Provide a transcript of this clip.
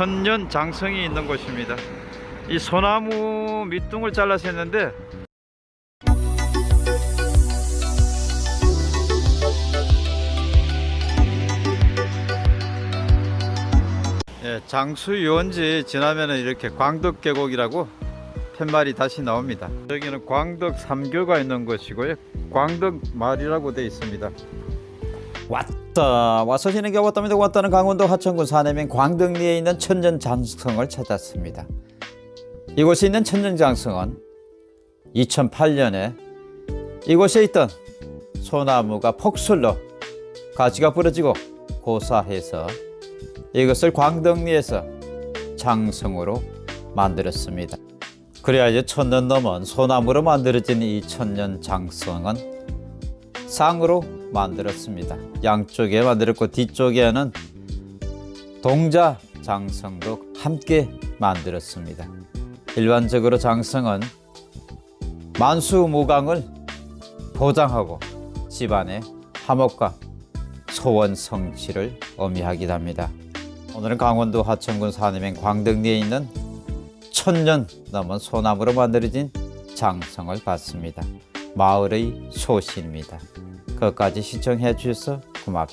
천년 장성이 있는 곳입니다. 이 소나무 밑둥을 잘라서 했는데 예, 장수 유원지 지나면은 이렇게 광덕 계곡이라고 팻말이 다시 나옵니다. 여기는 광덕 삼교가 있는 곳이고요. 광덕 마을이라고 되어 있습니다. 왔다. 와서 지는 게 왔답니다 왔다는 강원도 하천군 사내면 광덕리에 있는 천년장성을 찾았습니다. 이곳에 있는 천년장성은 2008년에 이곳에 있던 소나무가 폭설로 가지가 부러지고 고사해서 이것을 광덕리에서 장성으로 만들었습니다. 그래야 이제 천년 넘은 소나무로 만들어진 이 천년 장성은 쌍으로 만들었습니다. 양쪽에 만들었고 뒤쪽에는 동자 장성도 함께 만들었습니다. 일반적으로 장성은 만수무강을 보장하고 집안의 화목과 소원 성취를 의미하기도 합니다. 오늘은 강원도 하천군 산해면 광덕리에 있는 천년 넘은 소나무로 만들어진 장성을 봤습니다. 마을의 소신입니다. 끝까지 시청해 주셔서 고맙습니다.